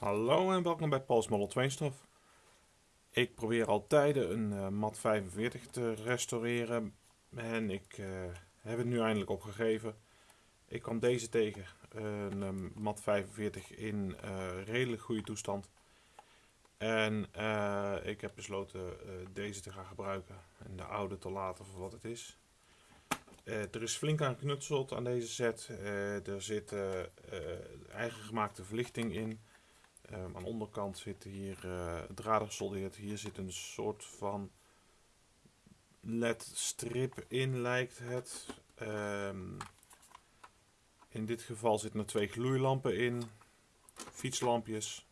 Hallo en welkom bij Paul's Model 2 Stuff. Ik probeer al tijden een uh, MAT 45 te restaureren en ik uh, heb het nu eindelijk opgegeven. Ik kwam deze tegen, een um, MAT 45 in redelijk goede toestand. En ik heb besloten deze te gaan gebruiken en de oude te laten voor wat het is. er is flink aan geknutseld aan deze set. er zit eigen gemaakte verlichting in. Um, aan de onderkant zit hier uh, draden gesoldeerd. Hier zit een soort van LED-strip in, lijkt het. Um, in dit geval zitten er twee gloeilampen in. Fietslampjes.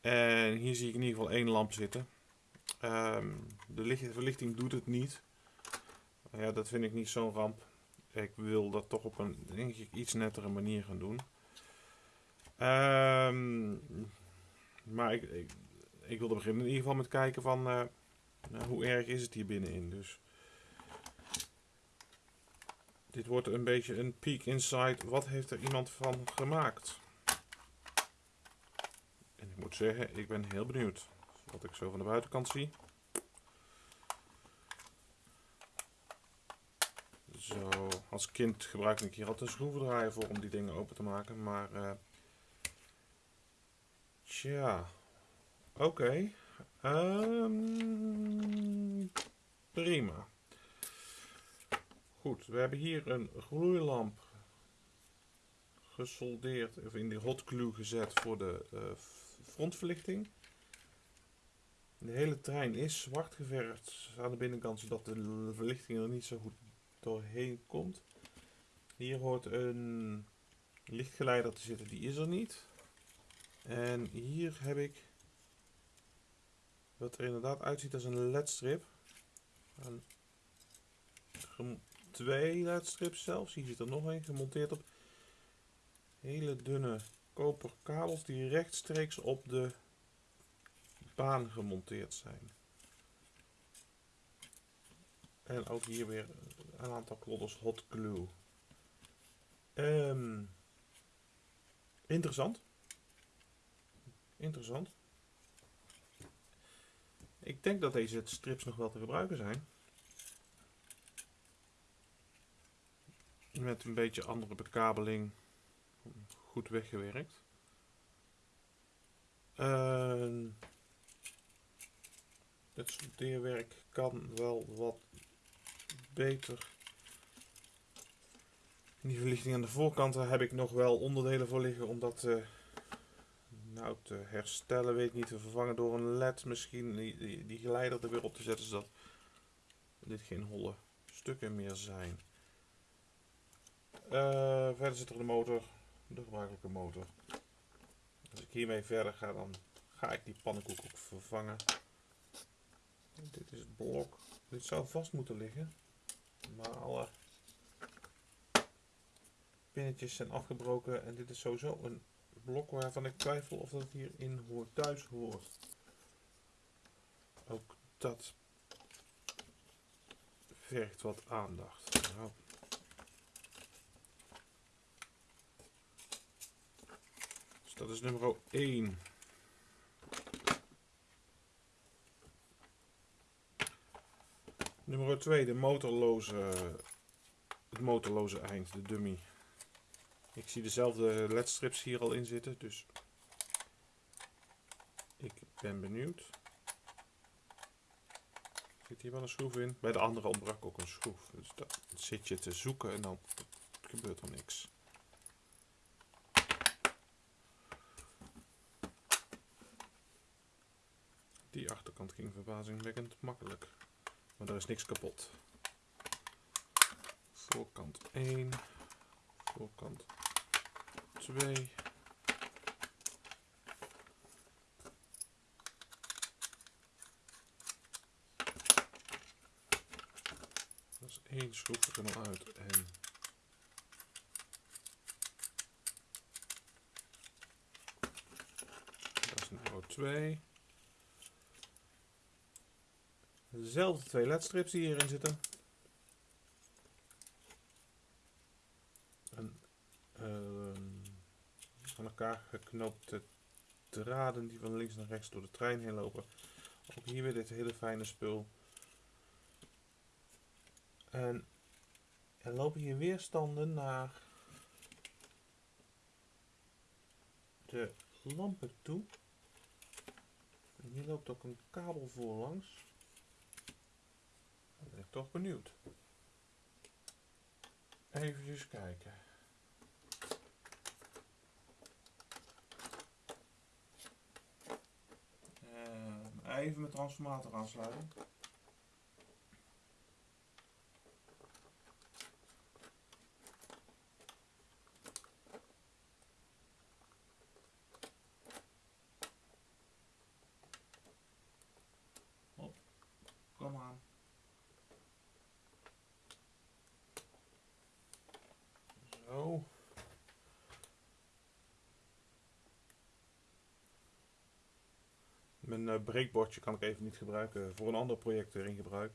En hier zie ik in ieder geval één lamp zitten. Um, de verlichting doet het niet. Ja, dat vind ik niet zo'n ramp. Ik wil dat toch op een denk ik, iets nettere manier gaan doen. Um, maar ik, ik, wilde beginnen in ieder geval met kijken van uh, hoe erg is het hier binnenin. Dus dit wordt een beetje een peek inside. Wat heeft er iemand van gemaakt? En ik moet zeggen, ik ben heel benieuwd. Wat ik zo van de buitenkant zie. Zo, als kind gebruik ik hier altijd een schroevendraaier voor om die dingen open te maken. Maar uh, Tja, oké. Um, prima. Goed, we hebben hier een gloeilamp gesoldeerd, of in de hot glue gezet voor de uh, frontverlichting. De hele trein is zwart geverfd aan de binnenkant, zodat de verlichting er niet zo goed doorheen komt. Hier hoort een lichtgeleider te zitten, die is er niet. En hier heb ik wat er inderdaad uitziet als een ledstrip. Twee ledstrips zelfs. Hier zit er nog een gemonteerd op hele dunne koper kabels die rechtstreeks op de baan gemonteerd zijn. En ook hier weer een aantal klodders hot glue. Um, interessant. Interessant. Ik denk dat deze strips nog wel te gebruiken zijn. Met een beetje andere bekabeling. Goed weggewerkt. Uh, het soldeerwerk kan wel wat beter. Die verlichting aan de voorkanten heb ik nog wel onderdelen voor liggen omdat uh, nou te herstellen, weet ik niet, te vervangen door een led misschien, die, die, geleider er weer op te zetten, zodat dit geen holle stukken meer zijn. Uh, verder zit er de motor, de gebruikelijke motor. Als ik hiermee verder ga, dan ga ik die pannenkoek ook vervangen. Dit is het blok. Dit zou vast moeten liggen. Maar alle pinnetjes zijn afgebroken en dit is sowieso een blok waarvan ik twijfel of dat hierin hoort, thuis hoort. Ook dat vergt wat aandacht. Nou. Dus dat is nummer 1. Nummer 2, de motorloze, het motorloze eind, de dummy. Ik zie dezelfde ledstrips hier al in zitten, dus ik ben benieuwd. Zit hier wel een schroef in? Bij de andere ontbrak ook een schroef. Dus dan zit je te zoeken en dan gebeurt er niks. Die achterkant ging verbazingwekkend makkelijk. Maar er is niks kapot. Voorkant 1. Voorkant 2. Dat is één schroef er nog uit en dat is nummer 2. Dezelfde twee ledstrips die hierin zitten. aan elkaar geknoopte draden die van links naar rechts door de trein heen lopen. Ook hier weer dit hele fijne spul. En er lopen hier weerstanden naar de lampen toe. Hier loopt ook een kabel voorlangs. Dan ben ik toch benieuwd. Even kijken. Uh, even mijn transformator aansluiten. Kom aan. Zo. Mijn uh, breekbordje kan ik even niet gebruiken. Voor een ander project erin gebruik.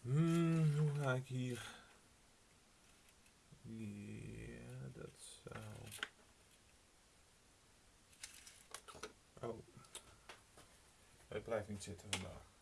Hmm, hoe ga ik hier? Ja, dat zou... Oh. Het blijft niet zitten vandaag.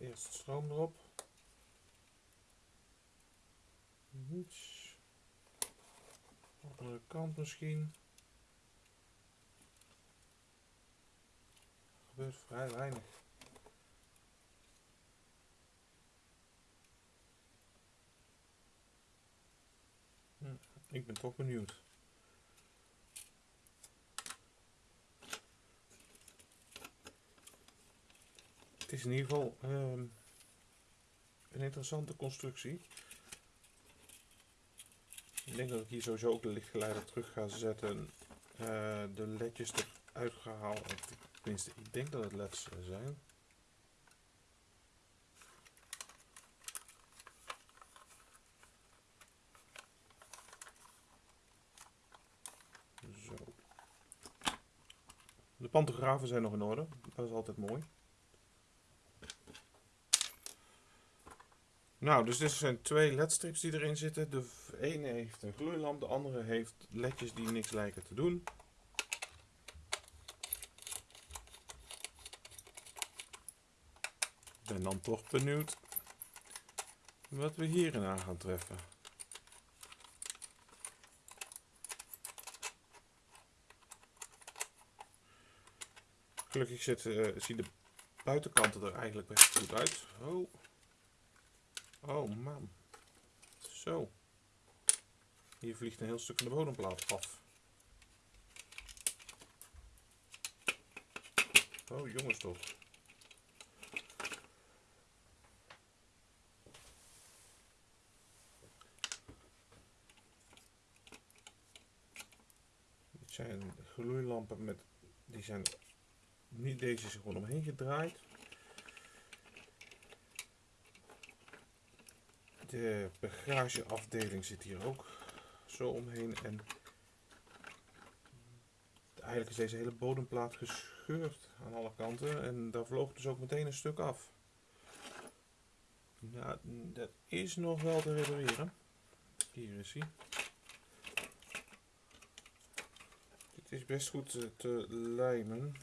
Eerst stroom erop. Niets. Andere kant misschien. Er gebeurt vrij weinig. Hm, ik ben toch benieuwd. Is in ieder geval um, een interessante constructie. Ik denk dat ik hier sowieso ook de lichtgeleider terug ga zetten. Uh, de ledjes eruit gehaald. Tenminste, ik denk dat het leds zijn. De pantografen zijn nog in orde. Dat is altijd mooi. Nou, dus dit zijn twee ledstrips die erin zitten. De ene heeft een gloeilamp, de andere heeft ledjes die niks lijken te doen. Ben dan toch benieuwd wat we hierin aan gaan treffen. Gelukkig zit, uh, zien de buitenkanten er eigenlijk best goed uit. Oh. Oh man. Zo. Hier vliegt een heel stuk van de bodemplaat af. Oh jongens toch. Dit zijn gloeilampen met, die zijn niet deze is gewoon omheen gedraaid. De bagageafdeling zit hier ook zo omheen. En eigenlijk is deze hele bodemplaat gescheurd aan alle kanten. En daar vloog dus ook meteen een stuk af. Nou, dat is nog wel te repareren. Hier is hij. Dit is best goed te lijmen.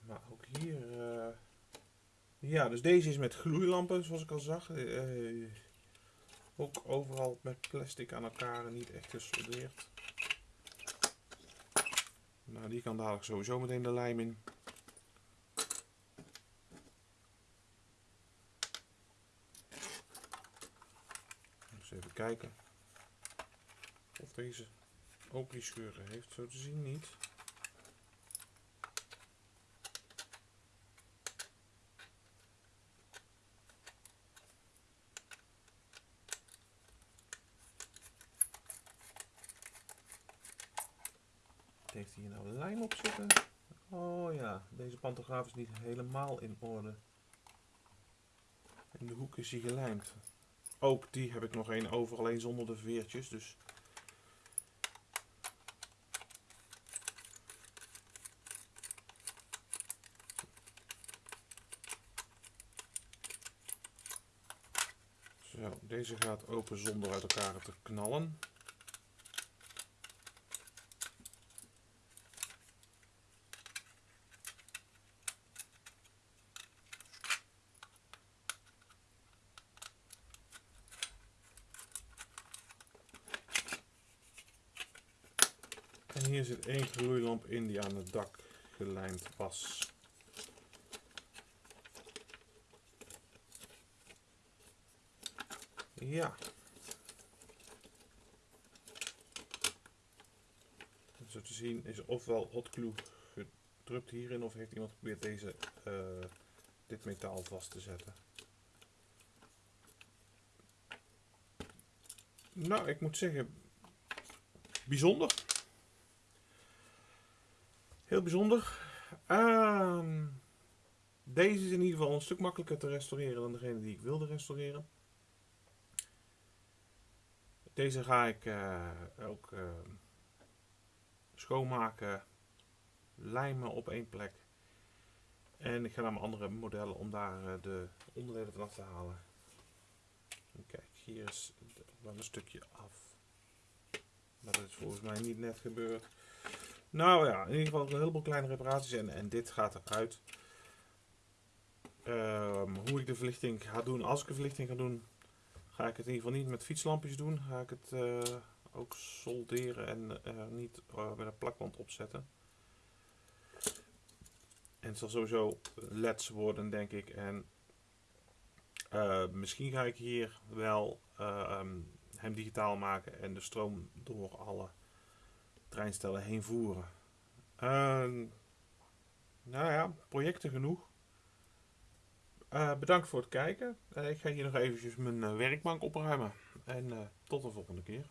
Maar ook hier... Uh, ja, dus deze is met gloeilampen, zoals ik al zag. Uh, ook overal met plastic aan elkaar en niet echt gesoldeerd. Nou, die kan dadelijk sowieso meteen de lijm in. Even kijken of deze ook die scheuren heeft. Zo te zien niet. heeft hij hier nou lijm op zitten? Oh ja, is niet helemaal in orde. In de hoek is hij gelijmd. Ook die heb ik nog één over, alleen zonder de veertjes. Dus Zo, deze gaat open zonder uit elkaar te knallen. Hier zit één gloeilamp in die aan het dak gelijmd was. Ja. Zo te zien is ofwel hot glue gedrukt hierin of heeft iemand geprobeerd deze, uh, dit metaal vast te zetten. Nou, ik moet zeggen, bijzonder. Heel bijzonder. Uh, deze is in ieder geval een stuk makkelijker te restaureren dan degene die ik wilde restaureren. Deze ga ik uh, ook uh, schoonmaken, lijmen op één plek. En ik ga naar mijn andere modellen om daar uh, de onderdelen vanaf te halen. En kijk, hier is wel een stukje af. Maar dat is volgens mij niet net gebeurd. Nou ja, in ieder geval een heleboel kleine reparaties en, en dit gaat eruit. Um, hoe ik de verlichting ga doen, als ik de verlichting ga doen, ga ik het in ieder geval niet met fietslampjes doen. Ga ik het uh, ook solderen en uh, niet uh, met een plakband opzetten. En het zal sowieso LEDs worden, denk ik. En misschien ga ik hier wel hem digitaal maken en de stroom door alle treinstellen heen voeren. Ehm, nou ja, projecten genoeg. Uh, bedankt voor het kijken. Uh, ik ga hier nog eventjes mijn uh, werkbank opruimen. En tot de volgende keer.